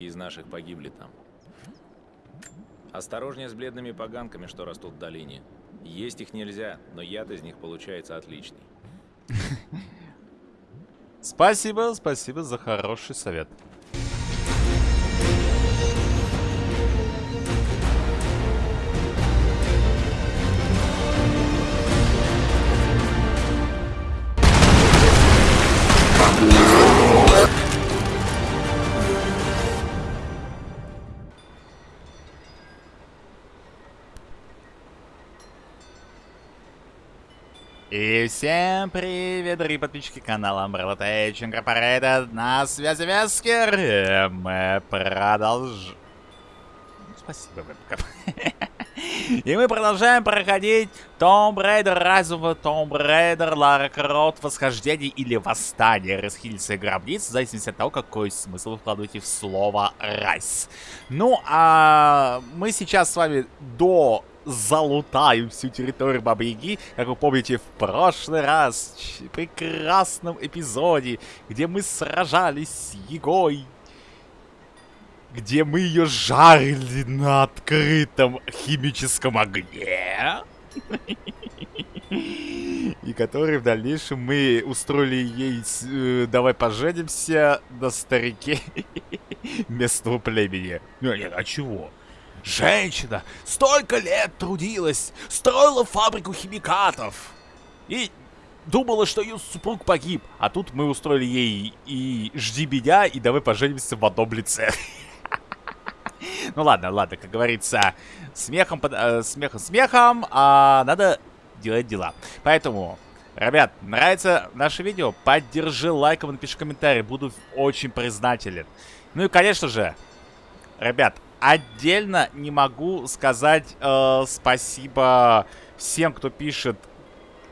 из наших погибли там. Осторожнее с бледными поганками, что растут в долине. Есть их нельзя, но яд из них получается отличный. Спасибо, спасибо за хороший совет. Всем привет, дорогие подписчики канала Umbrella Tech Incorporated. На связи Вескер. И мы продолжаем... Спасибо, вебкам. И мы продолжаем проходить Tomb Raider, Rise of Tomb Raider, Lara Croft, Восхождение или Восстание, Расхильцы гробниц, в зависимости от того, какой смысл вы вкладываете в слово Rise. Ну, а мы сейчас с вами до залутаем всю территорию Бабы-Яги, как вы помните в прошлый раз, в прекрасном эпизоде, где мы сражались с Егой, где мы ее жарили на открытом химическом огне. И который в дальнейшем мы устроили ей э, «Давай поженимся» на старике местного племени. Ну, нет, а чего? Женщина столько лет трудилась, строила фабрику химикатов. И думала, что ее супруг погиб. А тут мы устроили ей и жди меня, и давай поженимся в одном лице. Ну ладно, ладно, как говорится, смехом, э, смехом, смехом, а надо делать дела. Поэтому, ребят, нравится наше видео, поддержи лайком, напиши комментарий, буду очень признателен. Ну и, конечно же, ребят, Отдельно не могу сказать э, спасибо всем, кто пишет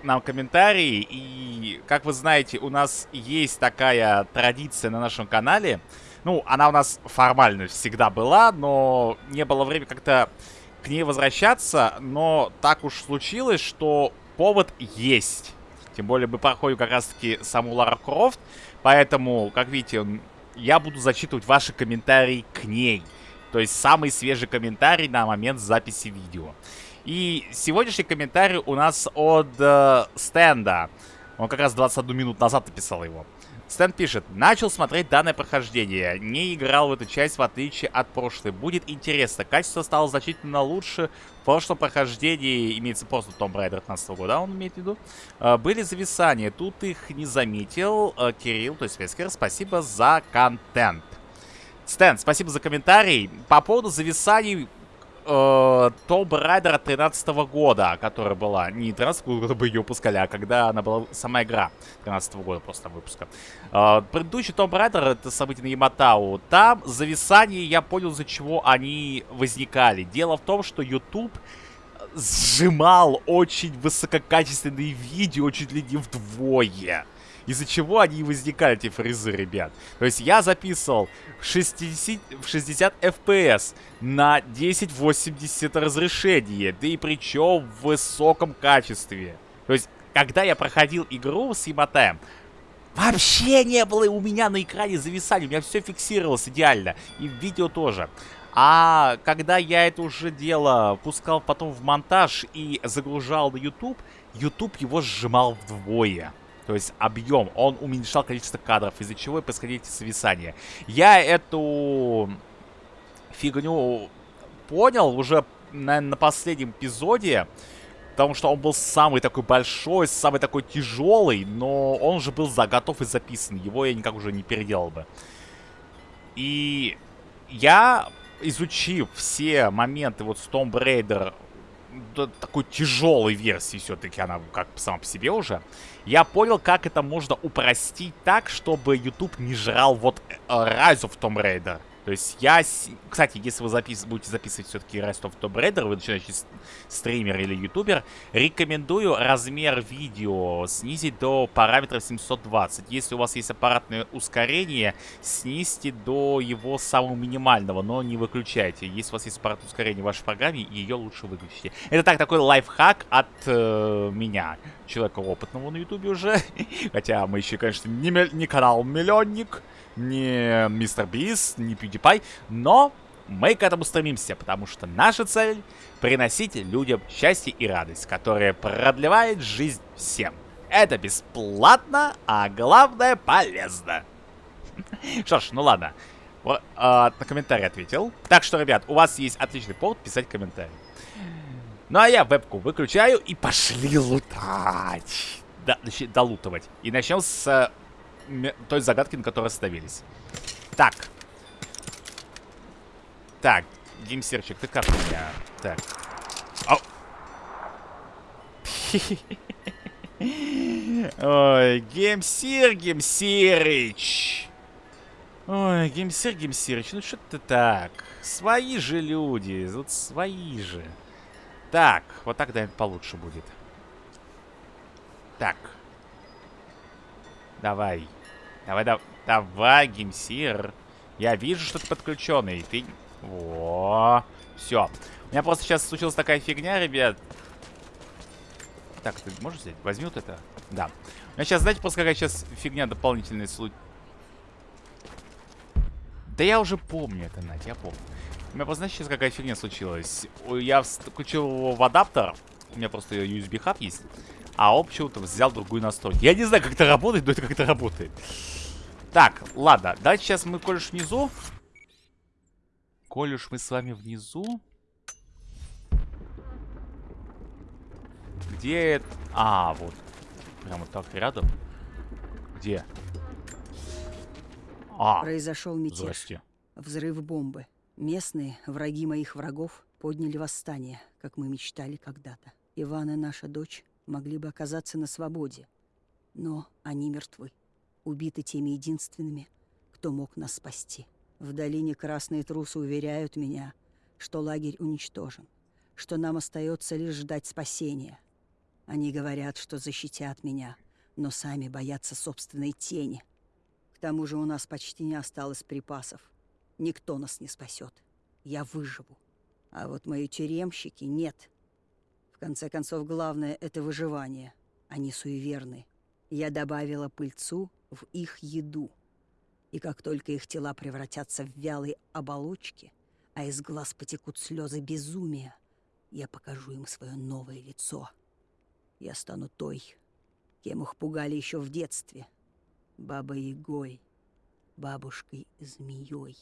нам комментарии. И, как вы знаете, у нас есть такая традиция на нашем канале. Ну, она у нас формально всегда была, но не было времени как-то к ней возвращаться. Но так уж случилось, что повод есть. Тем более мы проходим как раз-таки саму Лара Крофт. Поэтому, как видите, я буду зачитывать ваши комментарии к ней. То есть самый свежий комментарий на момент записи видео. И сегодняшний комментарий у нас от э, Стенда. Он как раз 21 минут назад написал его. Стэн пишет, начал смотреть данное прохождение, не играл в эту часть в отличие от прошлой. Будет интересно, качество стало значительно лучше. В прошлом прохождении, имеется просто Tomb Raider 15 года, он имеет в виду, э, были зависания. Тут их не заметил. Э, Кирилл, то есть Вескер, спасибо за контент. Стэн, спасибо за комментарий. По поводу зависаний э, Tomb Raider 13 -го года, которая была не 13 -го года бы ее выпускали, а когда она была сама игра 13 -го года просто выпуска. Э, предыдущий Tomb Raider, это событие на Яматау, там зависания, я понял, из-за чего они возникали. Дело в том, что YouTube сжимал очень высококачественные видео чуть ли не вдвое из-за чего они и возникали, эти фрезы, ребят. То есть я записывал в 60, в 60 FPS на 1080 разрешение, да и причем в высоком качестве. То есть, когда я проходил игру с Яматаем, вообще не было у меня на экране зависания, у меня все фиксировалось идеально, и видео тоже. А когда я это уже дело пускал потом в монтаж и загружал на YouTube, YouTube его сжимал вдвое. То есть объем, он уменьшал количество кадров, из-за чего и происходили эти. Я эту фигню понял уже, наверное, на последнем эпизоде. Потому что он был самый такой большой, самый такой тяжелый, но он уже был заготов и записан. Его я никак уже не переделал бы. И я, изучив все моменты вот с Tomb Raider такой тяжелой версии все-таки она как сама по себе уже, я понял, как это можно упростить так, чтобы YouTube не жрал вот э, Rise of Tomb Raider. То есть я... Кстати, если вы запис... будете записывать все-таки Rise of Tomb Raider, вы начинаете стример или ютубер, рекомендую размер видео снизить до параметра 720. Если у вас есть аппаратное ускорение, снизьте до его самого минимального, но не выключайте. Если у вас есть аппаратное ускорение в вашей программе, ее лучше выключите. Это так, такой лайфхак от э, меня, человека опытного на ютубе уже. Хотя мы еще, конечно, не, не канал-миллионник. Не Мистер Бис, не PewDiePie, но мы к этому стремимся, потому что наша цель — приносить людям счастье и радость, которая продлевает жизнь всем. Это бесплатно, а главное полезно. Что ж, ну ладно. А, на комментарий ответил. Так что, ребят, у вас есть отличный повод писать комментарий. Ну а я вебку выключаю и пошли лутать. Да, долутывать. И начнем с э, той загадки, на которой остановились. Так. Так, геймсерчик, ты как у меня? Так. Ау. Ой, GameSir, геймсирыч. Ой, GameSir, геймсирыч, ну что ты так? Свои же люди, вот свои же. Так, вот так, наверное, получше будет. Так. Давай. Давай, да, давай, геймсир. Я вижу, что ты подключенный. Ты... Во. Все. У меня просто сейчас случилась такая фигня, ребят. Так, ты можешь взять? Возьми вот это. Да. У меня сейчас, знаете, просто какая сейчас фигня дополнительная случай. Да я уже помню это, Надь, я помню. У меня просто, знаете, сейчас какая фигня случилась. Я включил его в адаптер. У меня просто USB хаб есть. А почему-то взял другую настройку. Я не знаю, как это работает, но это как это работает. Так, ладно. Давайте сейчас мы, коль уж внизу. Коль уж мы с вами внизу. Где это? А, вот. Прямо так рядом. Где? А, Произошел мятеж. Здрасте. Взрыв бомбы. Местные, враги моих врагов, подняли восстание, как мы мечтали когда-то. Иван и наша дочь могли бы оказаться на свободе, но они мертвы, убиты теми единственными, кто мог нас спасти. В долине красные трусы уверяют меня, что лагерь уничтожен, что нам остается лишь ждать спасения. Они говорят, что защитят меня, но сами боятся собственной тени. К тому же у нас почти не осталось припасов. Никто нас не спасет. Я выживу. А вот мои тюремщики нет. В конце концов, главное — это выживание. Они суеверны. Я добавила пыльцу в их еду. И как только их тела превратятся в вялые оболочки, а из глаз потекут слезы безумия, я покажу им свое новое лицо. Я стану той, кем их пугали еще в детстве. Бабой-ягой, бабушкой-змеей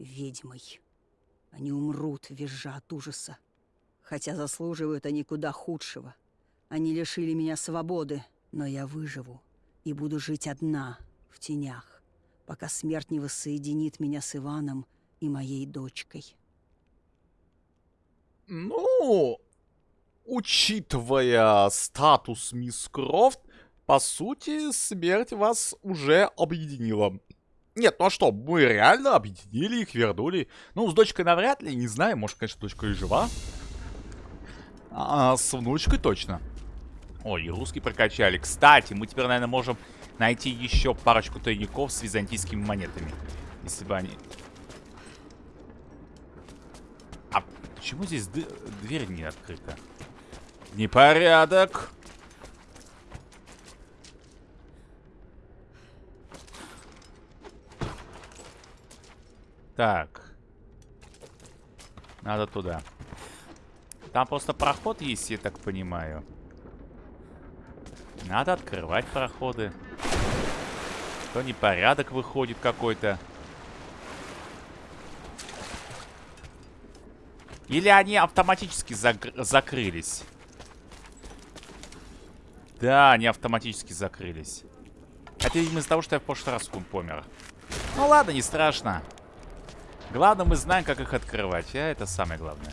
ведьмой. Они умрут, визжа от ужаса. Хотя заслуживают они куда худшего. Они лишили меня свободы, но я выживу и буду жить одна, в тенях, пока смерть не воссоединит меня с Иваном и моей дочкой. Ну, учитывая статус мисс Крофт, по сути, смерть вас уже объединила. Нет, ну а что, мы реально объединили их, вернули. Ну, с дочкой навряд ли, не знаю, может, конечно, дочка и жива. А с внучкой точно. Ой, и русский прокачали. Кстати, мы теперь, наверное, можем найти еще парочку тайников с византийскими монетами. Если бы они... А почему здесь дверь не открыта? Непорядок. Так. Надо туда. Там просто проход есть, я так понимаю. Надо открывать проходы. То непорядок выходит какой-то. Или они автоматически зак закрылись? Да, они автоматически закрылись. Это, видимо, из-за того, что я в прошлый раз помер. Ну ладно, не страшно. Главное, мы знаем, как их открывать. А это самое главное.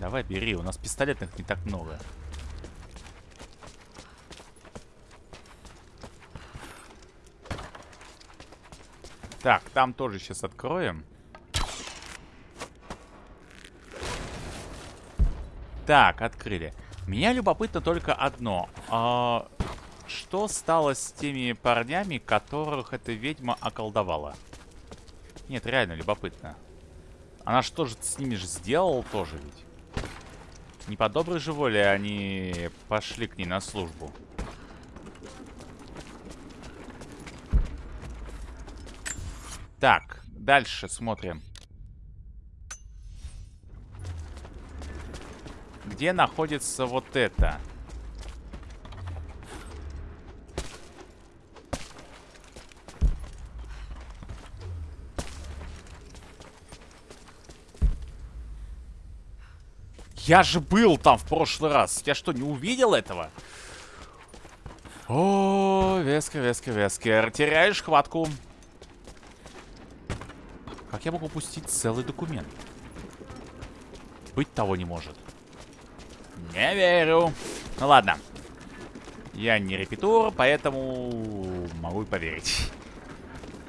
Давай, бери. У нас пистолетных не так много. Так, там тоже сейчас откроем. Так, открыли. Меня любопытно только одно. А, что стало с теми парнями, которых эта ведьма околдовала? Нет, реально любопытно. Она что же с ними же сделала тоже ведь? Не по доброй же воле а они пошли к ней на службу. Так, дальше смотрим. Где находится вот это? Я же был там в прошлый раз. Я что, не увидел этого? О, Вескер, Вескер, Вескер. Теряешь хватку. Как я могу упустить целый документ? Быть того не может. Не верю. Ну ладно. Я не репетур, поэтому могу и поверить.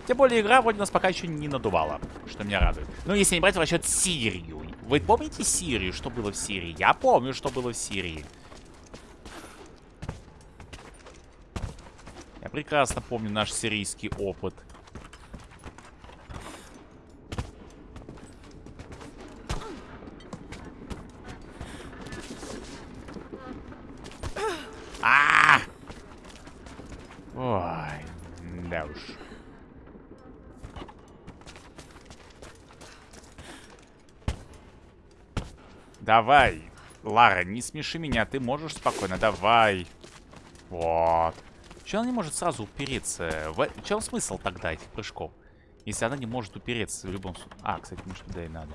Тем более игра вроде нас пока еще не надувала, что меня радует. Ну, если не брать в расчет Сирию. Вы помните Сирию, что было в Сирии? Я помню, что было в Сирии. Я прекрасно помню наш сирийский опыт. А! Ой, да уж. Давай. Лара, не смеши меня, ты можешь спокойно, давай. Вот. Че она не может сразу упереться? В... Чем смысл тогда этих прыжков? Если она не может упереться в любом случае. А, кстати, может туда и надо.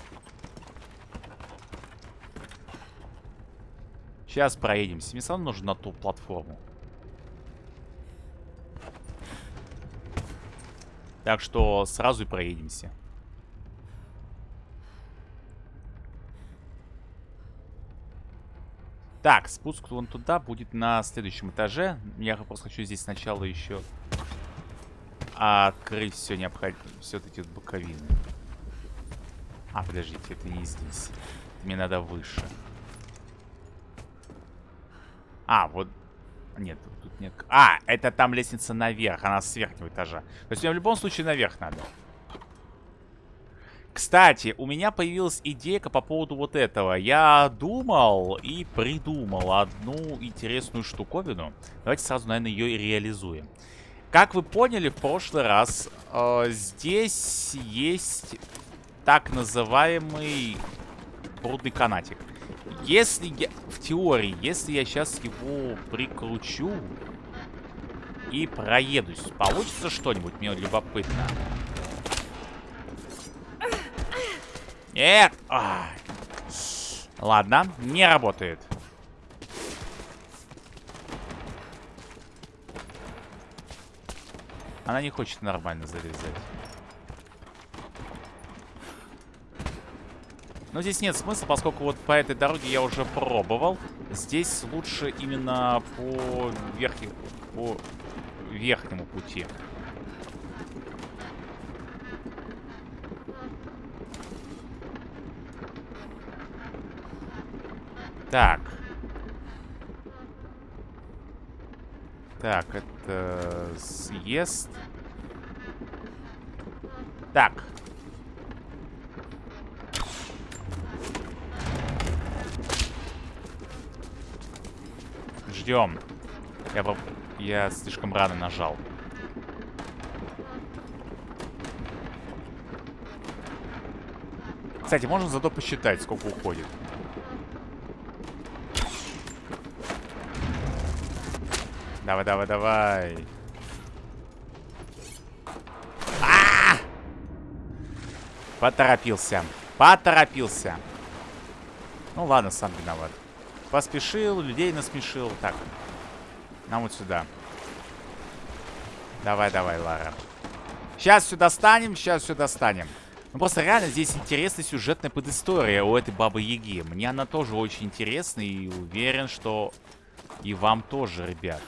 Сейчас проедемся. Мне сам нужно на ту платформу. Так что сразу и проедемся. Так, спуск вон туда будет на следующем этаже. Я просто хочу здесь сначала еще открыть все необходимое. Все эти вот боковины. А, подождите, это не здесь. Мне надо выше. А, вот... Нет, тут нет... А, это там лестница наверх, она с верхнего этажа. То есть мне в любом случае наверх надо. Кстати, у меня появилась идейка по поводу вот этого. Я думал и придумал одну интересную штуковину. Давайте сразу, наверное, ее и реализуем. Как вы поняли в прошлый раз, э, здесь есть так называемый брудный канатик. Если я... В теории, если я сейчас его прикручу и проедусь, получится что-нибудь? Мне любопытно. Нет! Ладно, не работает. Она не хочет нормально залезать. Но здесь нет смысла, поскольку вот по этой дороге я уже пробовал. Здесь лучше именно по, верхнему, по верхнему пути. Так. Так, это съезд. Так. Ждем. Я, я слишком рано нажал. Кстати, можно зато посчитать, сколько уходит. Давай, давай, давай. А -а -а! Поторопился. Поторопился. Ну ладно, сам виноват. Поспешил, людей насмешил. Так. Нам вот сюда. Давай, давай, Лара. Сейчас сюда станем, сейчас сюда станем. Ну просто реально здесь интересная сюжетная подистория у этой Бабы Яги. Мне она тоже очень интересна и уверен, что и вам тоже, ребят.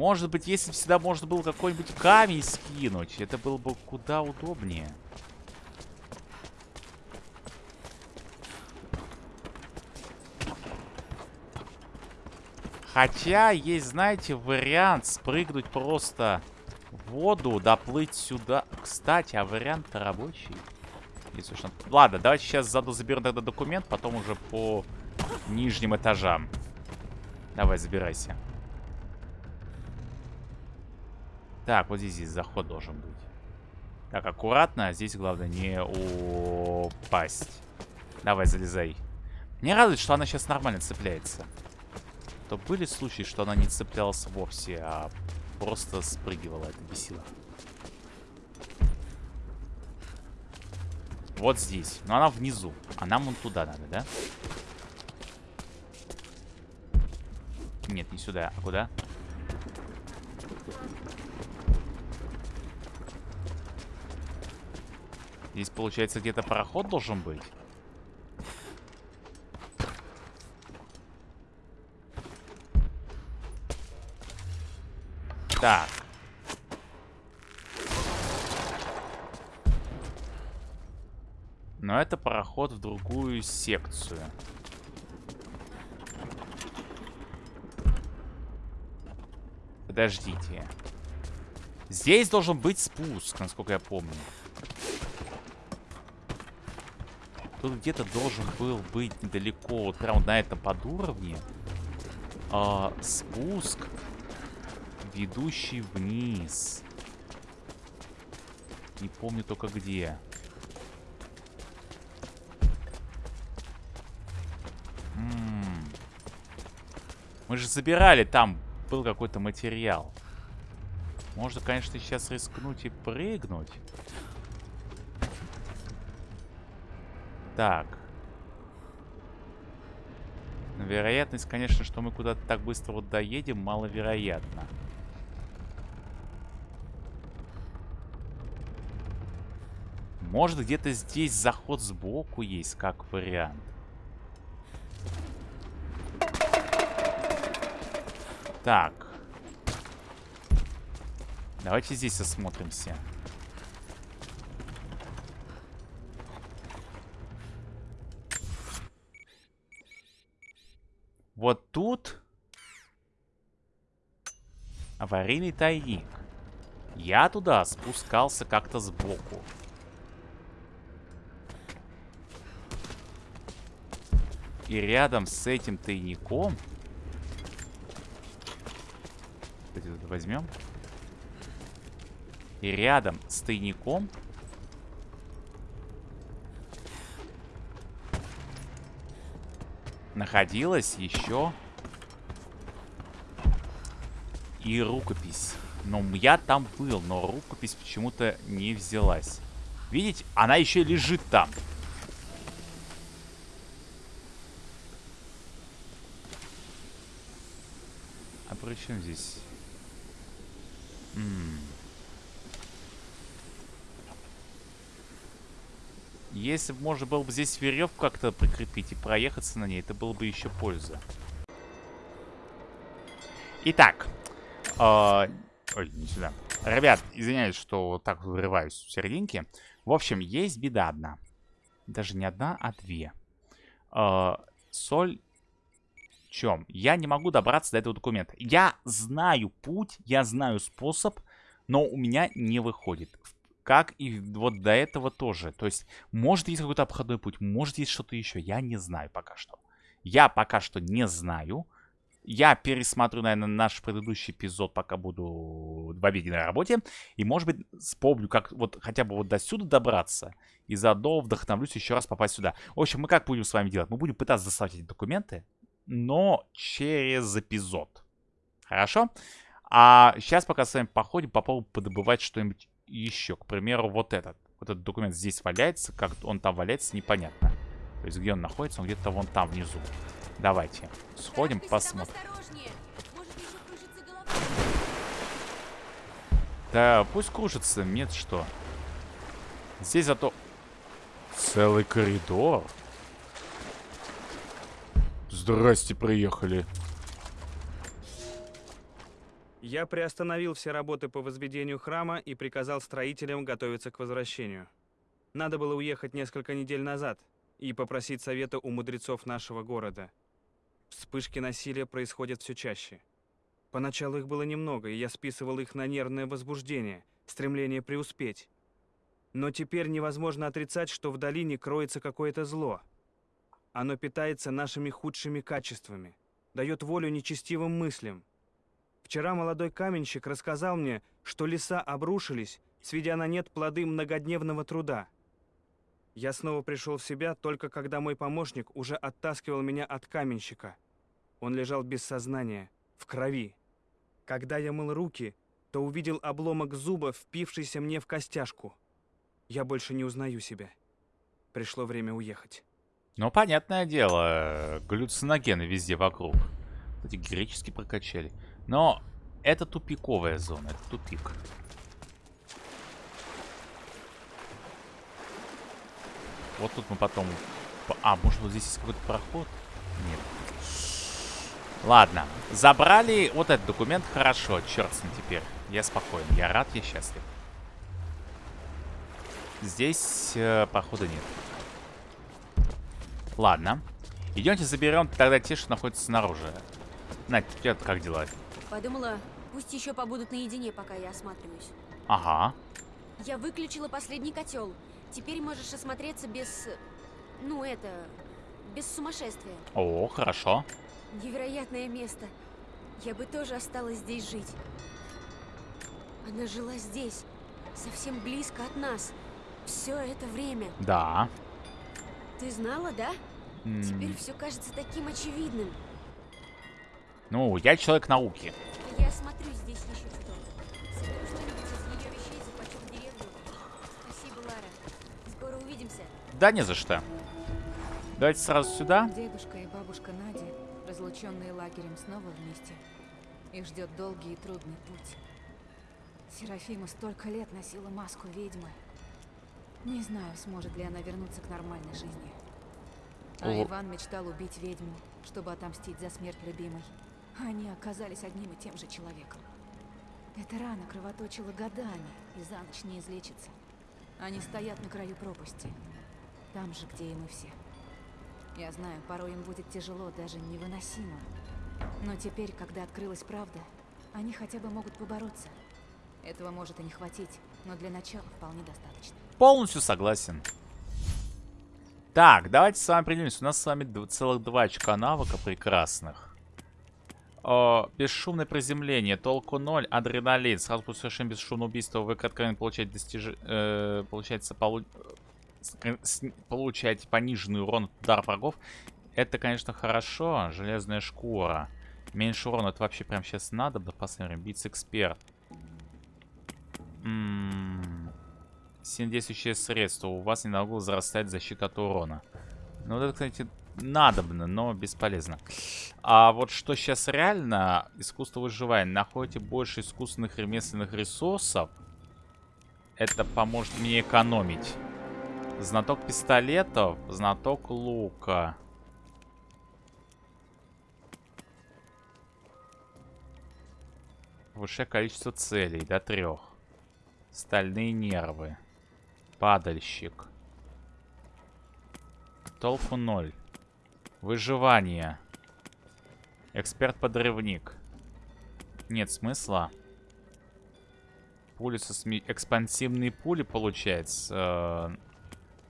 Может быть, если бы всегда можно было какой-нибудь камень скинуть, это было бы куда удобнее. Хотя есть, знаете, вариант спрыгнуть просто в воду, доплыть сюда. Кстати, а вариант-то рабочий. Если уж... Ладно, давайте сейчас заду заберем тогда документ, потом уже по нижним этажам. Давай, забирайся. Так, вот здесь, здесь заход должен быть. Так, аккуратно. Здесь главное не упасть. Давай, залезай. Мне радует, что она сейчас нормально цепляется. То были случаи, что она не цеплялась вовсе, а просто спрыгивала. Это бесило. Вот здесь. Но она внизу. А нам вон туда надо, да? Нет, не сюда. А куда? Здесь, получается, где-то пароход должен быть. Так. Но это пароход в другую секцию. Подождите. Здесь должен быть спуск, насколько я помню. Тут где-то должен был быть недалеко, вот прям на этом подуровне. А, спуск, ведущий вниз. Не помню только где. Мы же забирали там, был какой-то материал. Можно, конечно, сейчас рискнуть и прыгнуть. Так. вероятность, конечно, что мы куда-то так быстро вот доедем, маловероятно. Может, где-то здесь заход сбоку есть, как вариант. Так. Давайте здесь осмотримся. Вот тут аварийный тайник. Я туда спускался как-то сбоку. И рядом с этим тайником кстати, возьмем. И рядом с тайником находилась еще и рукопись. Но я там был, но рукопись почему-то не взялась. Видите, она еще лежит там. А при чем здесь Если бы можно было бы здесь веревку как-то прикрепить и проехаться на ней, это было бы еще польза. Итак. Э, ой, не сюда. Ребят, извиняюсь, что так вырываюсь в серединке. В общем, есть беда одна. Даже не одна, а две. Э, соль чем? Я не могу добраться до этого документа. Я знаю путь, я знаю способ, но у меня не выходит. Как и вот до этого тоже. То есть, может есть какой-то обходной путь, может есть что-то еще. Я не знаю пока что. Я пока что не знаю. Я пересмотрю, наверное, наш предыдущий эпизод, пока буду в обеденной работе. И, может быть, вспомню, как вот хотя бы вот до сюда добраться. И заодно вдохновлюсь еще раз попасть сюда. В общем, мы как будем с вами делать? Мы будем пытаться доставать эти документы но через эпизод. Хорошо? А сейчас пока с вами походим, попробуем подобывать что-нибудь еще. К примеру, вот этот. Вот этот документ здесь валяется. Как он там валяется, непонятно. То есть где он находится? Он где-то вон там внизу. Давайте сходим, посмотрим. Да, пусть кружится, нет что. Здесь зато целый коридор. Здрасте, приехали. Я приостановил все работы по возведению храма и приказал строителям готовиться к возвращению. Надо было уехать несколько недель назад и попросить совета у мудрецов нашего города. Вспышки насилия происходят все чаще. Поначалу их было немного, и я списывал их на нервное возбуждение, стремление преуспеть. Но теперь невозможно отрицать, что в долине кроется какое-то зло – оно питается нашими худшими качествами, дает волю нечестивым мыслям. Вчера молодой каменщик рассказал мне, что леса обрушились, сведя на нет плоды многодневного труда. Я снова пришел в себя, только когда мой помощник уже оттаскивал меня от каменщика. Он лежал без сознания, в крови. Когда я мыл руки, то увидел обломок зуба, впившийся мне в костяшку. Я больше не узнаю себя. Пришло время уехать. Ну, понятное дело, галлюциногены везде вокруг. Эти гречески прокачали. Но это тупиковая зона, это тупик. Вот тут мы потом... А, может вот здесь есть какой-то проход? Нет. Ладно, забрали вот этот документ, хорошо, черт с ним теперь. Я спокоен, я рад, я счастлив. Здесь э, похода нет. Ладно. Идемте заберем тогда те, что находятся снаружи. Надь, у тебя как дела? Подумала, пусть еще побудут наедине, пока я осматриваюсь. Ага. Я выключила последний котел. Теперь можешь осмотреться без... Ну, это... Без сумасшествия. О, хорошо. Невероятное место. Я бы тоже осталась здесь жить. Она жила здесь, совсем близко от нас. Все это время. Да. Ты знала, да? М, Теперь все кажется таким очевидным. Ну, я человек науки. Я осмотрюсь здесь еще чуток. Соберу что-нибудь из ее вещей, захвачу в деревню. Спасибо, Лара. Скоро увидимся. Да не за что. Давайте сразу сюда. Дедушка и бабушка Надя, разлученные лагерем, снова вместе. Их ждет долгий и трудный путь. Серафима столько лет носила маску ведьмы. Не знаю, сможет ли она вернуться к нормальной жизни. А О. Иван мечтал убить ведьму, чтобы отомстить за смерть любимой. Они оказались одним и тем же человеком. Эта рана кровоточила годами и за ночь не излечится. Они стоят на краю пропасти. Там же, где и мы все. Я знаю, порой им будет тяжело, даже невыносимо. Но теперь, когда открылась правда, они хотя бы могут побороться. Этого может и не хватить, но для начала вполне достаточно. Полностью согласен. Так, давайте с вами определимся. У нас с вами целых два очка навыка прекрасных. О, бесшумное приземление, толку 0, адреналин. Сразу после совершения бесшумного убийства вы откровенно получаете достиж... э, получается, полу... с- получаете пониженный урон от удара врагов. Это, конечно, хорошо. Железная шкура. Меньше урона. Это вообще прямо сейчас надо. Да посмотрим. Битс эксперт. М, Сильнодействующее средство. У вас ненадолго возрастает защита от урона. Ну, вот это, кстати, надобно, но бесполезно. А вот что сейчас реально, искусство выживания. Находите больше искусственных ремесленных ресурсов. Это поможет мне экономить. Знаток пистолетов, знаток лука. Высшее количество целей, до трех. Стальные нервы. Падальщик. Толку ноль. Выживание. Эксперт-подрывник. Нет смысла. Пули со сме... Экспансивные пули, получается. Э,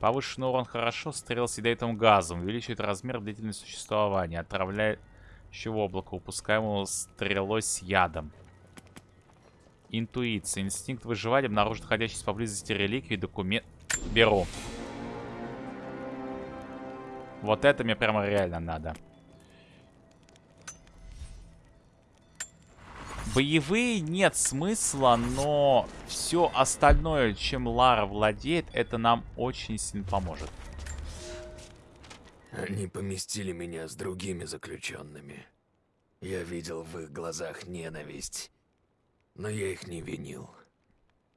Повышенный урон хорошо. Стрел с ядовитым газом. Увеличивает размер длительности существования. Отравляющего облака. Упускаемого стрелой с ядом. Интуиция. Инстинкт выживания обнаружит находящийся поблизости реликвии, документ... Беру. Вот это мне прямо реально надо. Боевые нет смысла, но все остальное, чем Лара владеет, это нам очень сильно поможет. Они поместили меня с другими заключенными. Я видел в их глазах ненависть, но я их не винил.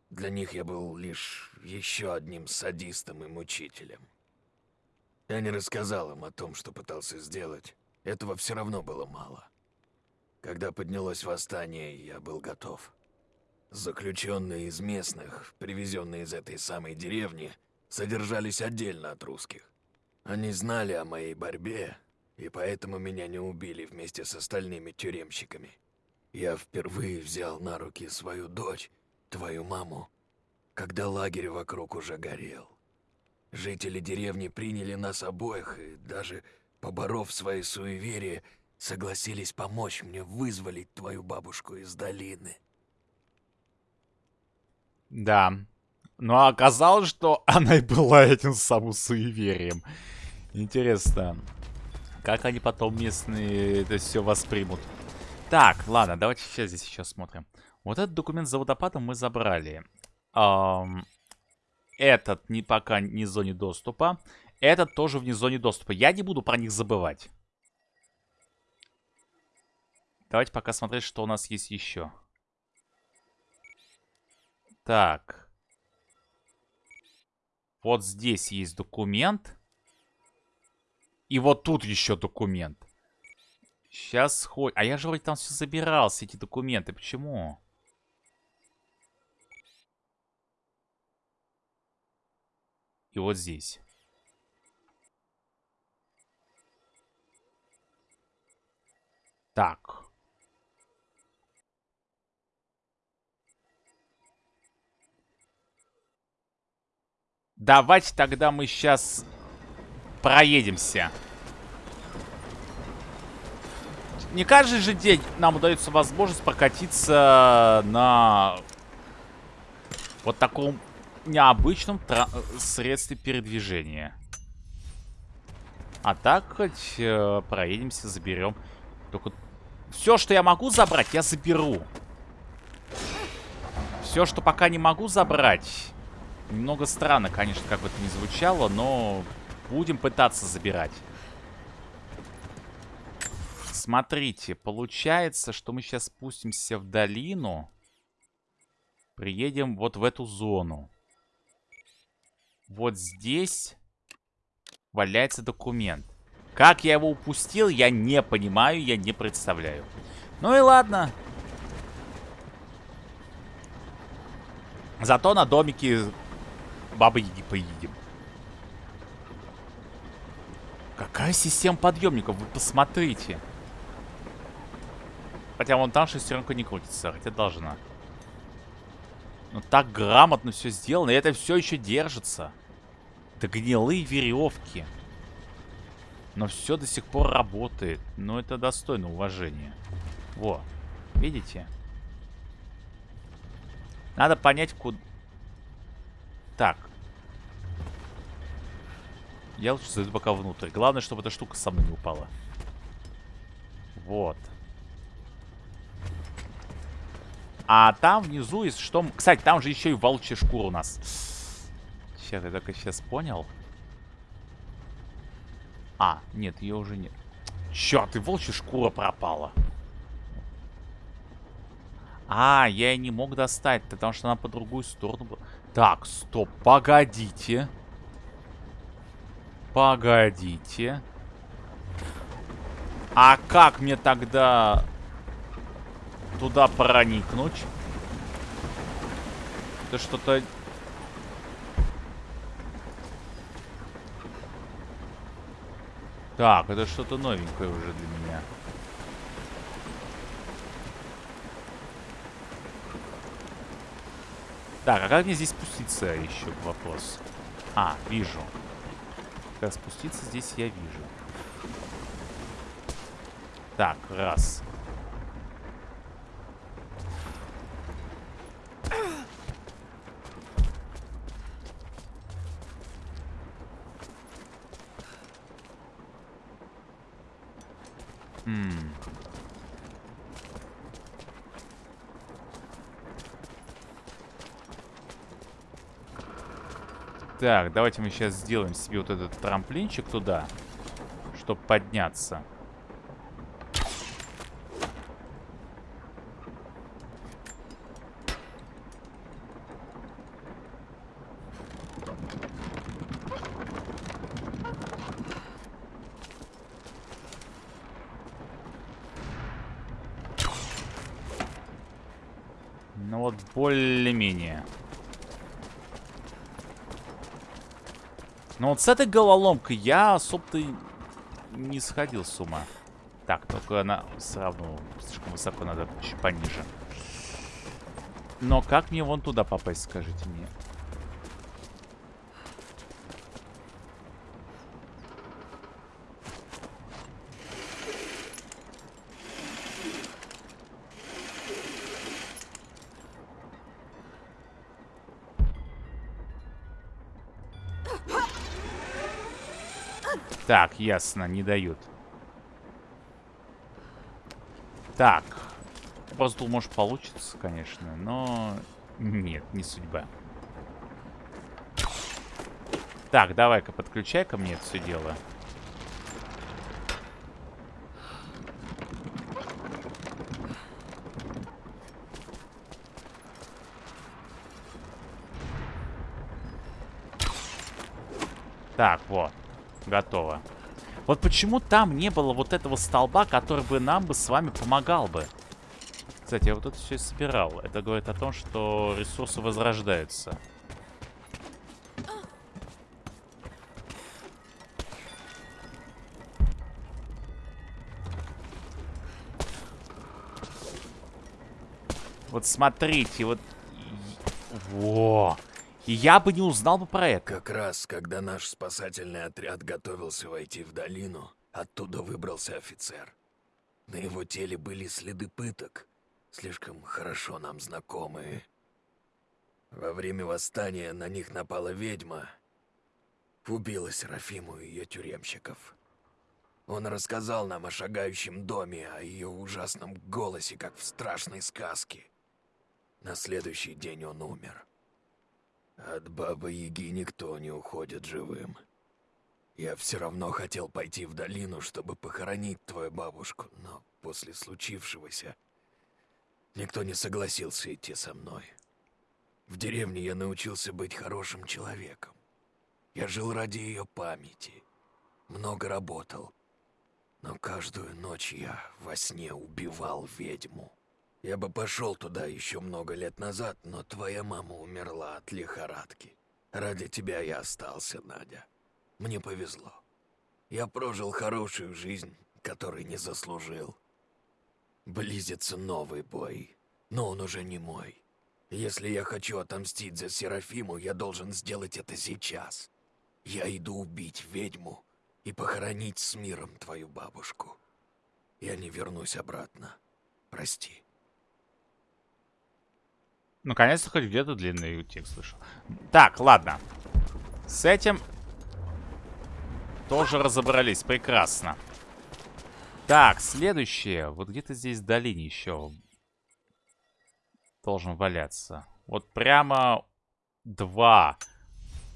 Для них я был лишь еще одним садистом и мучителем. Я не рассказал им о том, что пытался сделать. Этого все равно было мало. Когда поднялось восстание, я был готов. Заключенные из местных, привезенные из этой самой деревни, содержались отдельно от русских. Они знали о моей борьбе, и поэтому меня не убили вместе с остальными тюремщиками. Я впервые взял на руки свою дочь, твою маму, когда лагерь вокруг уже горел. Жители деревни приняли нас обоих, и даже поборов свои суеверия, согласились помочь мне вызволить твою бабушку из долины. Да. Но оказалось, что она и была этим самым суеверием. Интересно, как они потом местные это все воспримут. Так, ладно, давайте сейчас здесь еще смотрим. Вот этот документ за водопадом мы забрали. Эм, этот не, пока не в зоне доступа. Этот тоже вне зоне доступа. Я не буду про них забывать. Давайте пока смотреть, что у нас есть еще. Так. Вот здесь есть документ. И вот тут еще документ. Сейчас хоть... А я же вроде там все забирал, все эти документы. Почему? И вот здесь. Так. Давайте тогда мы сейчас проедемся. Не каждый же день нам удается возможность прокатиться на вот таком необычном средстве передвижения. А так хоть э, проедемся, заберем. Только все, что я могу забрать, я заберу. Все, что пока не могу забрать. Немного странно, конечно, как бы это ни звучало, но будем пытаться забирать. Смотрите, получается, что мы сейчас спустимся в долину. Приедем вот в эту зону. Вот здесь валяется документ. Как я его упустил, я не понимаю, я не представляю. Ну и ладно. Зато на домике бабы Яги поедем. Какая система подъемников, вы посмотрите. Хотя вон там шестеренка не крутится, хотя должна. Но так грамотно все сделано, и это все еще держится. Это гнилые веревки. Но все до сих пор работает. Но это достойно уважения. Во. Видите? Надо понять, куда... Так. Я лучше зайду пока внутрь. Главное, чтобы эта штука со мной не упала. Вот. А там внизу, есть что... Кстати, там же еще и волчья шкура у нас. Сейчас, я только сейчас понял. А, нет, ее уже нет. Черт, и волчья шкура пропала. А, я и не мог достать, потому что она по другую сторону была. Так, стоп, погодите. Погодите. А как мне тогда туда проникнуть? Это что-то Так, это что-то новенькое уже для меня. Так, а как мне здесь спуститься еще вопрос? А, вижу. Как спуститься здесь я вижу. Так, раз. Так, давайте мы сейчас сделаем себе вот этот трамплинчик туда, чтобы подняться. Ну вот более-менее. Но вот с этой головоломкой я особо-то не сходил с ума. Так, только она все равно слишком высоко, надо чуть пониже. Но как мне вон туда попасть, скажите мне? Так, ясно, не дают. Так. Думал, может получится, конечно, но... Нет, не судьба. Так, давай-ка подключай ко мне это все дело. Так, вот. Готово. Вот почему там не было вот этого столба, который бы нам бы с вами помогал бы? Кстати, я вот это все собирал. Это говорит о том, что ресурсы возрождаются. Вот смотрите, вот... Во! Я бы не узнал бы про это. Как раз, когда наш спасательный отряд готовился войти в долину, оттуда выбрался офицер. На его теле были следы пыток, слишком хорошо нам знакомые. Во время восстания на них напала ведьма. Убила Серафиму и ее тюремщиков. Он рассказал нам о шагающем доме, о ее ужасном голосе, как в страшной сказке. На следующий день он умер. От Бабы-Яги никто не уходит живым. Я все равно хотел пойти в долину, чтобы похоронить твою бабушку, но после случившегося никто не согласился идти со мной. В деревне я научился быть хорошим человеком. Я жил ради ее памяти, много работал, но каждую ночь я во сне убивал ведьму. Я бы пошел туда еще много лет назад, но твоя мама умерла от лихорадки. Ради тебя я остался, Надя. Мне повезло. Я прожил хорошую жизнь, которой не заслужил. Близится новый бой, но он уже не мой. Если я хочу отомстить за Серафиму, я должен сделать это сейчас. Я иду убить ведьму и похоронить с миром твою бабушку. Я не вернусь обратно. Прости. Наконец-то хоть где-то длинный текст слышал. Так, ладно. С этим тоже разобрались. Прекрасно. Так, следующее. Вот где-то здесь в долине еще должен валяться. Вот прямо два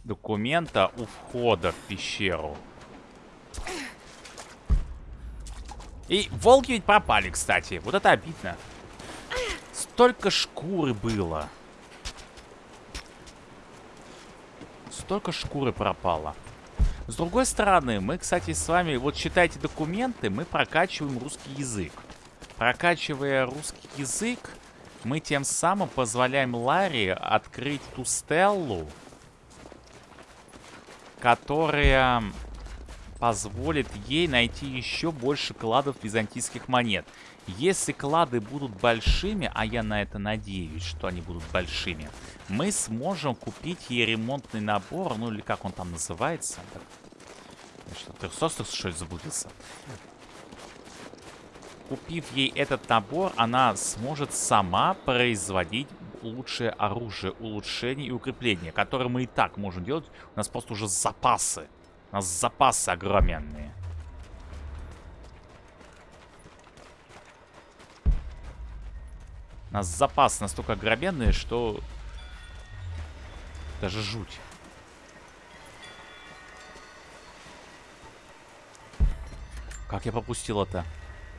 документа у входа в пещеру. И волки ведь пропали, кстати. Вот это обидно. Столько шкуры было. Столько шкуры пропало. С другой стороны, мы, кстати, с вами, вот читайте документы, мы прокачиваем русский язык. Прокачивая русский язык, мы тем самым позволяем Ларе открыть ту стеллу, которая позволит ей найти еще больше кладов византийских монет. Если клады будут большими, а я на это надеюсь, что они будут большими, мы сможем купить ей ремонтный набор, ну или как он там называется. Что, трехсостых, что ли, заблудился? Купив ей этот набор, она сможет сама производить лучшее оружие, улучшение и укрепление, которое мы и так можем делать. У нас просто уже запасы. У нас запасы огроменные. У нас запасы настолько огроменные, что... Даже жуть. Как я попустил это?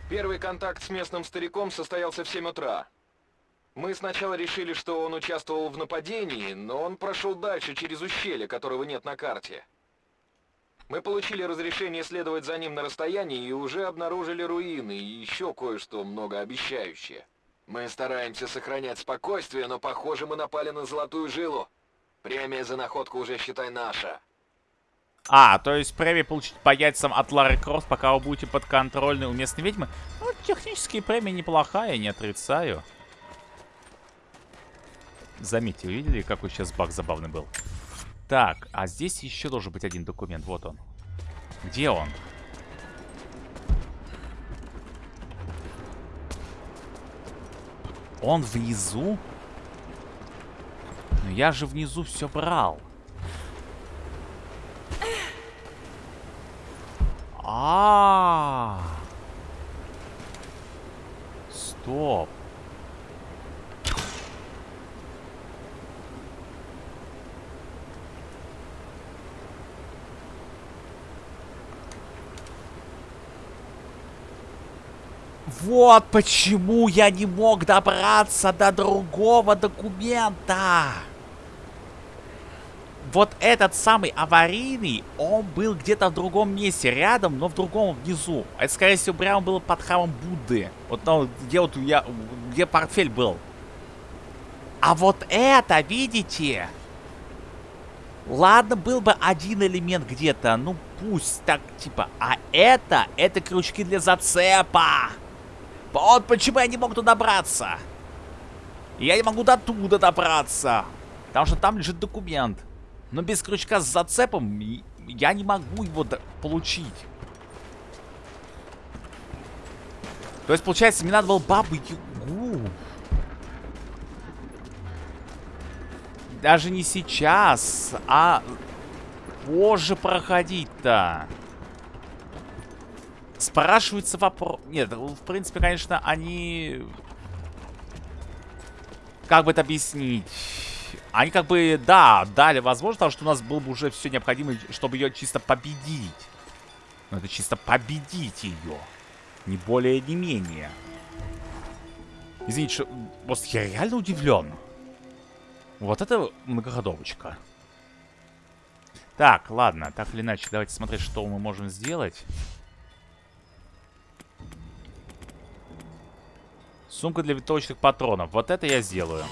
Первый контакт с местным стариком состоялся в 7 утра. Мы сначала решили, что он участвовал в нападении, но он прошел дальше через ущелье, которого нет на карте. Мы получили разрешение следовать за ним на расстоянии и уже обнаружили руины и еще кое-что многообещающее. Мы стараемся сохранять спокойствие, но похоже мы напали на золотую жилу. Премия за находку уже, считай, наша. А, то есть премия получить по яйцам от Лары Крофт, пока вы будете подконтрольны у местной ведьмы? Ну, технически премия неплохая, не отрицаю. Заметьте, видели, какой сейчас баг забавный был? Так, а здесь еще должен быть один документ. Вот он. Где он? Он внизу? Но я же внизу все брал. А, -а, -а. Стоп. Вот почему я не мог добраться до другого документа. Вот этот самый аварийный, он был где-то в другом месте, рядом, но в другом внизу. Это, скорее всего, прямо было под храмом Будды. Вот ну, где вот я, где портфель был. А вот это, видите? Ладно, был бы один элемент где-то, ну пусть так, типа. А это, это крючки для зацепа. Вот почему я не мог туда добраться. Я не могу до туда добраться. Потому что там лежит документ. Но без крючка с зацепом я не могу его получить. То есть, получается, мне надо было бабу Ягу. Даже не сейчас, а позже проходить-то. Спрашивается вопрос... Нет, в принципе, конечно, они... Как бы это объяснить? Они как бы, да, дали возможность, потому что у нас было бы уже все необходимо, чтобы ее чисто победить. Но это чисто победить ее. Не более, не менее. Извините, что... Просто я реально удивлен. Вот это многоходовочка. Так, ладно, так или иначе, давайте смотреть, что мы можем сделать. Сумка для винтовочных патронов. Вот это я сделаю.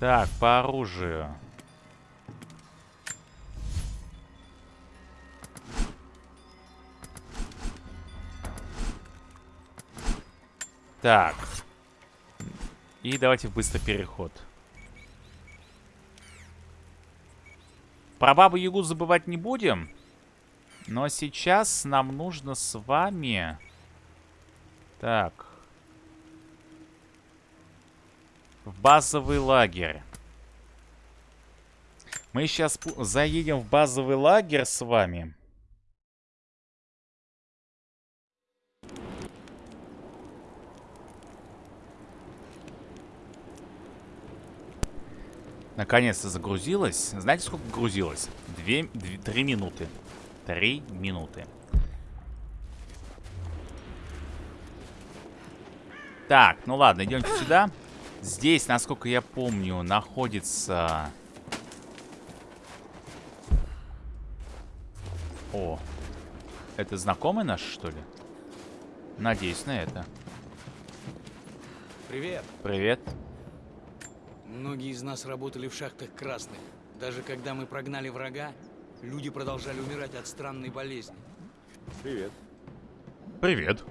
Так, по оружию. Так. И давайте быстро переход. Про Бабу Ягу забывать не будем. Но сейчас нам нужно с вами... Так. В базовый лагерь. Мы сейчас заедем в базовый лагерь с вами. Наконец-то загрузилась. Знаете, сколько грузилось? Две, две, три минуты. Три минуты. Так, ну ладно, идемте сюда. Здесь, насколько я помню, находится... О, это знакомый наш, что ли? Надеюсь на это. Привет. Привет. Многие из нас работали в шахтах красных. Даже когда мы прогнали врага, люди продолжали умирать от странной болезни. Привет. Привет.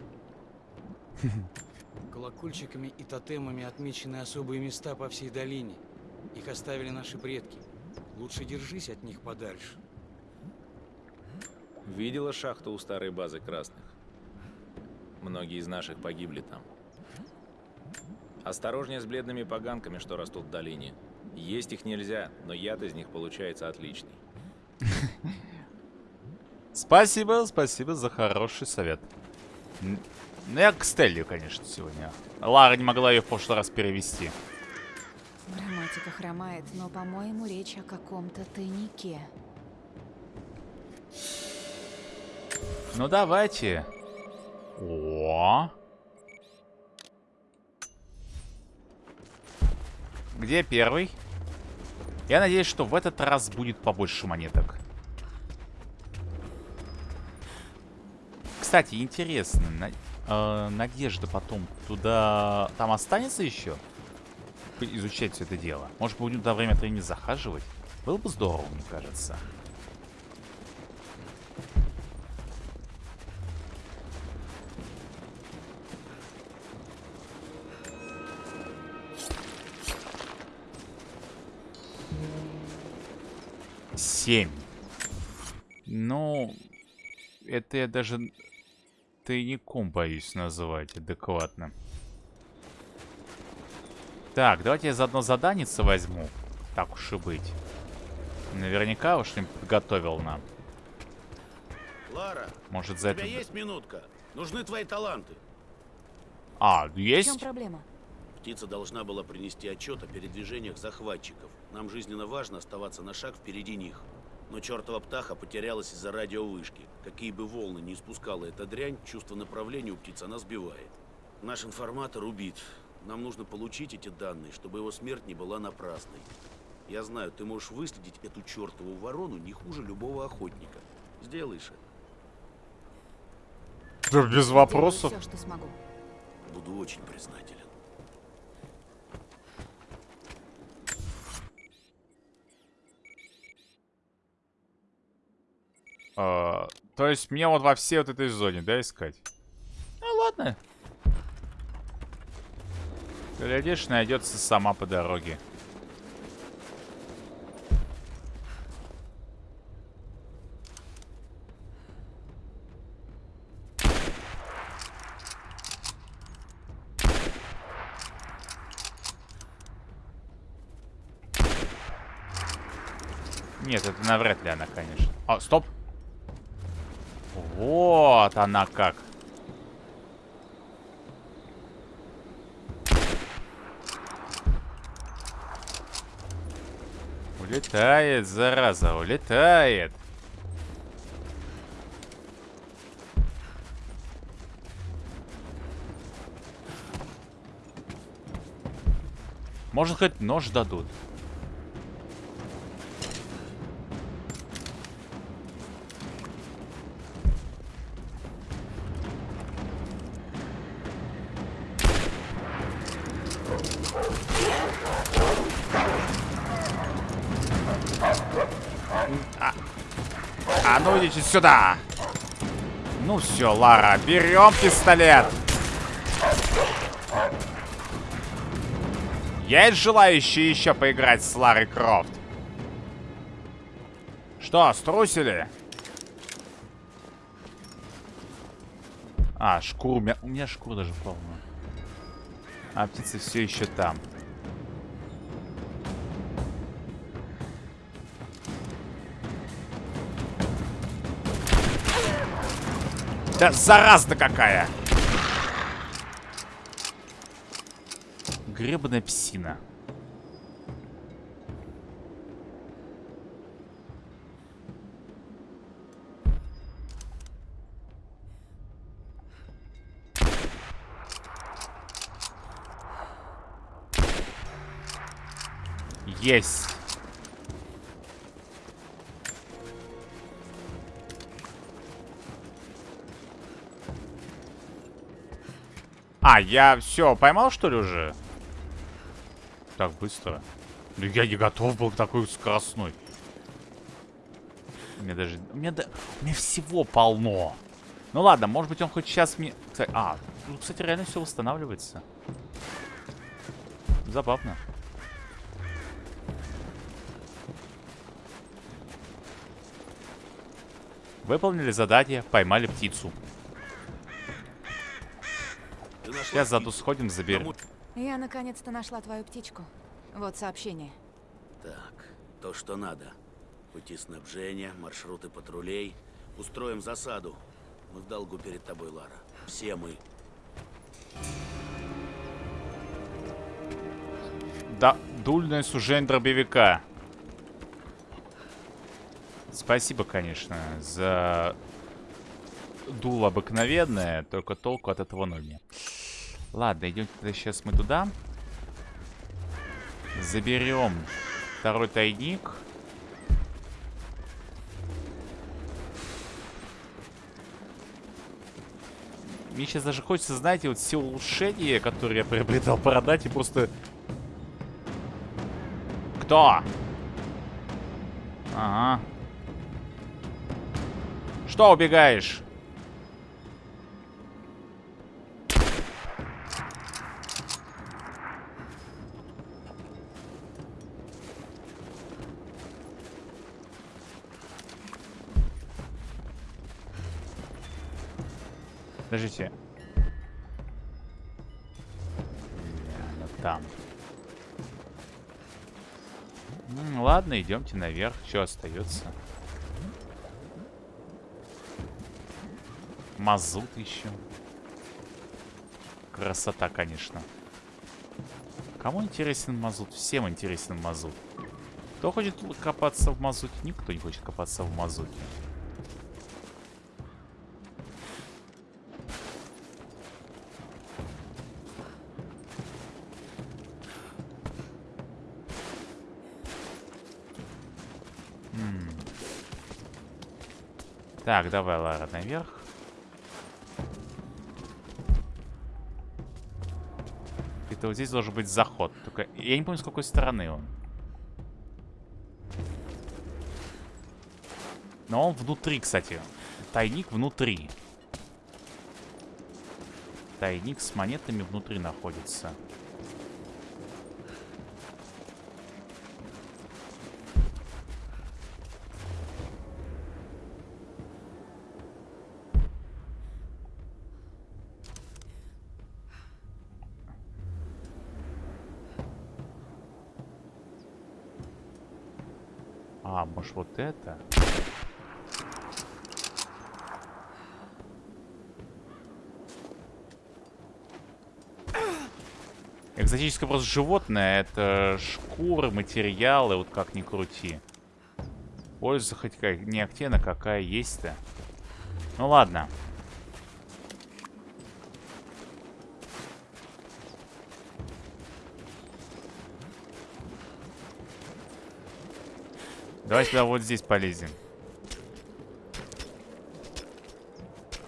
Колокольчиками и тотемами отмечены особые места по всей долине. Их оставили наши предки. Лучше держись от них подальше. Видела шахту у старой базы красных? Многие из наших погибли там. Осторожнее с бледными поганками, что растут в долине. Есть их нельзя, но яд из них получается отличный. Спасибо, спасибо за хороший совет. Ну, я к Стелле, конечно, сегодня. Лара не могла ее в прошлый раз перевести. Грамматика хромает, но, по-моему, речь о каком-то тайнике. Ну, давайте. О, -о, -о. Где первый? Я надеюсь, что в этот раз будет побольше монеток. Кстати, интересно, на, э, Надежда потом туда... Там останется еще? Изучать все это дело. Может, будем до время от времени захаживать? Было бы здорово, мне кажется. Семь. Ну, это я даже тайником боюсь называть адекватно. Так, давайте я заодно заданица возьму. Так уж и быть. Наверняка уж им подготовил нам. Лара, Может, у за тебя это... есть минутка? Нужны твои таланты. А, В чем есть? проблема? Птица должна была принести отчет о передвижениях захватчиков. Нам жизненно важно оставаться на шаг впереди них. Но чертова птаха потерялась из-за радиовышки. Какие бы волны не испускала эта дрянь, чувство направления у птицы она сбивает. Наш информатор убит. Нам нужно получить эти данные, чтобы его смерть не была напрасной. Я знаю, ты можешь выследить эту чертову ворону не хуже любого охотника. Сделаешь это. Да без вопросов. Все, что смогу. Буду очень признателен. А, то есть мне вот во всей вот этой зоне, да, искать? Ну ладно. Глядишь, найдется сама по дороге. Нет, это навряд ли она, конечно. А, стоп. Вот она как. Улетает, зараза, улетает. Может, хоть нож дадут. Сюда. Ну все, Лара, берем пистолет. Есть желающие еще поиграть с Ларой Крофт? Что, струсили? А, шкуру. У меня, у меня шкура даже полна. А птица все еще там. Да зараза какая! Гребаная псина. Есть. А, я все, поймал, что ли, уже? Так быстро. Ну, я не готов был к такой скоростной. У меня даже... У меня, да... у меня всего полно. Ну ладно, может быть, он хоть сейчас мне... А, ну, кстати, реально все восстанавливается. Забавно. Выполнили задание, поймали птицу. Ты нашла Сейчас заду сходим, заберем. Я наконец-то нашла твою птичку. Вот сообщение. Так, то, что надо. Пути снабжения, маршруты патрулей. Устроим засаду. Мы в долгу перед тобой, Лара. Все мы. Да, дульное сужение дробовика. Спасибо, конечно, за дуло обыкновенное, только толку от этого ноль. мне. Ладно, идем тогда сейчас мы туда. Заберем второй тайник. Мне сейчас даже хочется, знаете, вот все улучшения, которые я приобретал, продать и просто... Кто? Ага. Что убегаешь? Подождите. Реально там. Ладно, идемте наверх. Что остается? Мазут еще. Красота, конечно. Кому интересен мазут? Всем интересен мазут. Кто хочет копаться в мазуте? Никто не хочет копаться в мазуте. Так, давай, Лара, наверх. Это вот здесь должен быть заход. Только я не помню, с какой стороны он. Но он внутри, кстати. Тайник внутри. Тайник с монетами внутри находится. А, может вот это? Экзотическое просто животное. Это шкуры, материалы, вот как ни крути. Польза хоть как не активна, какая есть-то. Ну ладно. Давай сюда вот здесь полезем.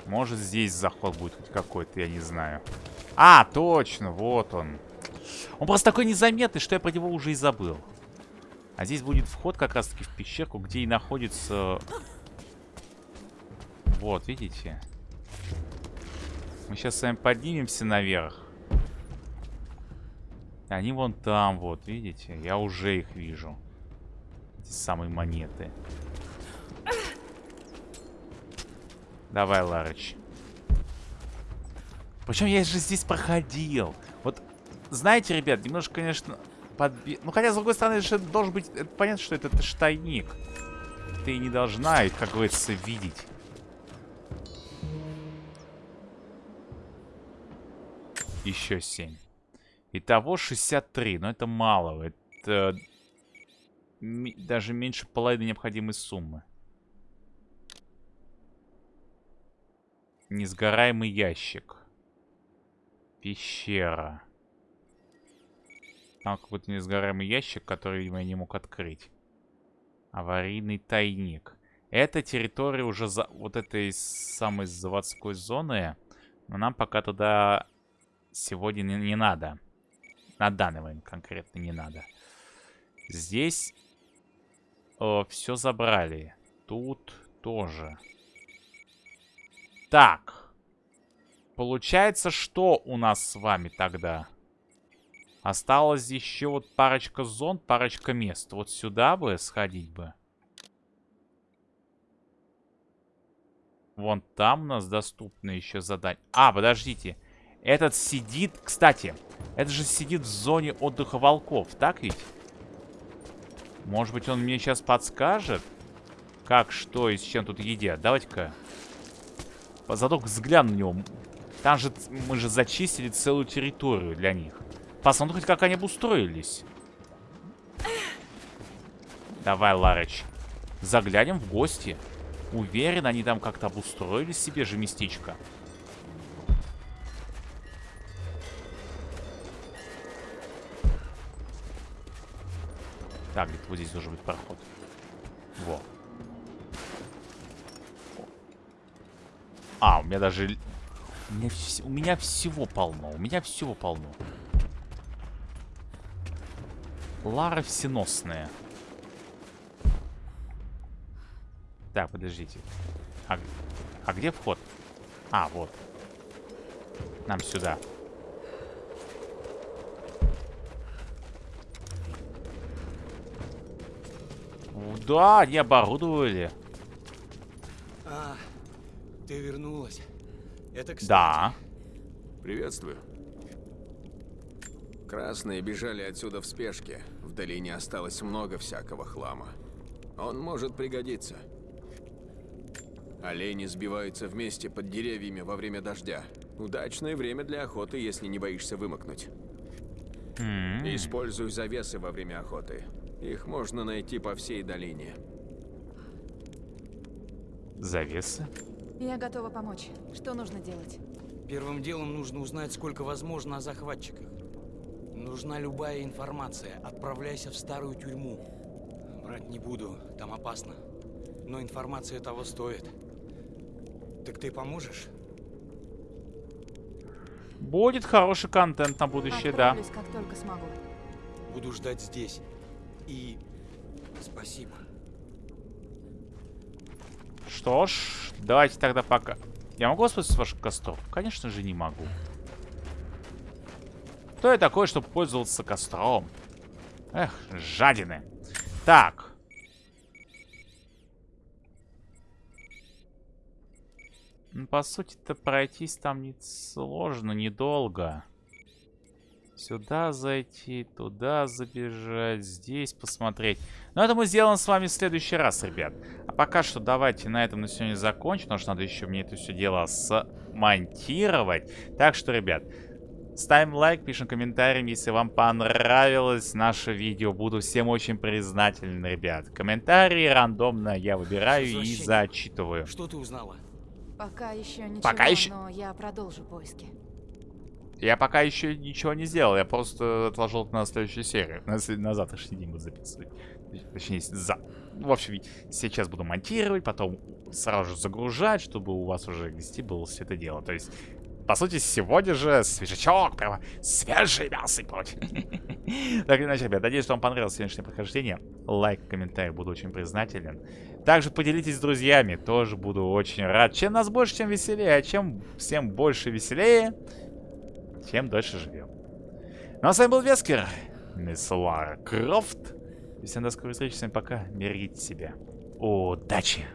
Может здесь заход будет хоть какой-то, я не знаю. А, точно, вот он. Он просто такой незаметный, что я про него уже и забыл. А здесь будет вход как раз-таки в пещерку, где и находится... Вот, видите? Мы сейчас с вами поднимемся наверх. Они вон там, вот, видите? Я уже их вижу. Эти самые монеты. Давай, Ларыч. Причем я же здесь проходил. Вот, знаете, ребят, немножко, конечно, подби... Ну, хотя, с другой стороны, же должен быть... Это понятно, что это, это. Ты не должна как говорится, видеть. Еще 7. Итого 63. Но это мало. Это даже меньше половины необходимой суммы. Несгораемый ящик. Пещера. Там какой-то несгораемый ящик, который, видимо, я не мог открыть. Аварийный тайник. Это территория уже за... вот этой самой заводской зоны. Но нам пока туда сегодня не, не надо. На данный момент конкретно не надо. Здесь все забрали. Тут тоже. Так. Получается, что у нас с вами тогда? Осталось еще вот парочка зон, парочка мест. Вот сюда бы сходить бы. Вон там у нас доступно еще задать. А, подождите. Этот сидит... Кстати, это же сидит в зоне отдыха волков, так ведь? Может быть, он мне сейчас подскажет, как, что и с чем тут едят. Давайте-ка зато взгляну на него. Там же мы же зачистили целую территорию для них. Посмотрим, как они обустроились. Давай, Ларыч. Заглянем в гости. Уверен, они там как-то обустроили себе же местечко. Так, где-то вот здесь должен быть проход. Во. А, у меня даже... У меня, вс... у меня всего полно. У меня всего полно. Лара всеносная. Так, подождите. А, а где вход? А, вот. Нам сюда. Да, они оборудовали. А, ты вернулась. Это кстати. Да. Приветствую. Красные бежали отсюда в спешке. В долине осталось много всякого хлама. Он может пригодиться. Олени сбиваются вместе под деревьями во время дождя. Удачное время для охоты, если не боишься вымокнуть. М, Используй завесы во время охоты. Их можно найти по всей долине. Завесы? Я готова помочь. Что нужно делать? Первым делом нужно узнать, сколько возможно о захватчиках. Нужна любая информация. Отправляйся в старую тюрьму. Врать не буду, там опасно. Но информация того стоит. Так ты поможешь? Будет хороший контент на будущее, да. Отправлюсь, как только смогу. Буду ждать здесь. И спасибо. Что ж, давайте тогда пока. Я могу воспользоваться ваших костров? Конечно же не могу. Кто я такой, чтобы пользоваться костром? Эх, жадины. Так. Ну, по сути-то пройтись там не сложно, недолго. Сюда зайти, туда забежать, здесь посмотреть. Но это мы сделаем с вами в следующий раз, ребят. А пока что давайте на этом на сегодня закончим, потому что надо еще мне это все дело смонтировать. Так что, ребят, ставим лайк, пишем комментарий, если вам понравилось наше видео. Буду всем очень признателен, ребят. Комментарии рандомно я выбираю и зачитываю. Что ты узнала? Пока еще ничего, Пока еще- но я продолжу поиски. Я пока еще ничего не сделал, я просто отложил это на следующую серию. На, на завтрашний день буду записывать. Точнее, за... В общем, сейчас буду монтировать, потом сразу же загружать, чтобы у вас уже к 10 было все это дело. То есть, по сути, сегодня же свежачок, прямо свежий мясо и прочее. Так или иначе, ребят, надеюсь, что вам понравилось сегодняшнее прохождение. Лайк, комментарий, буду очень признателен. Также поделитесь с друзьями, тоже буду очень рад. Чем нас больше, тем веселее. А чем всем больше веселее, тем дольше живем. Ну а с вами был Вескер, мисс Лара Крофт. И всем до скорой встречи, всем пока, берегите себя. Удачи!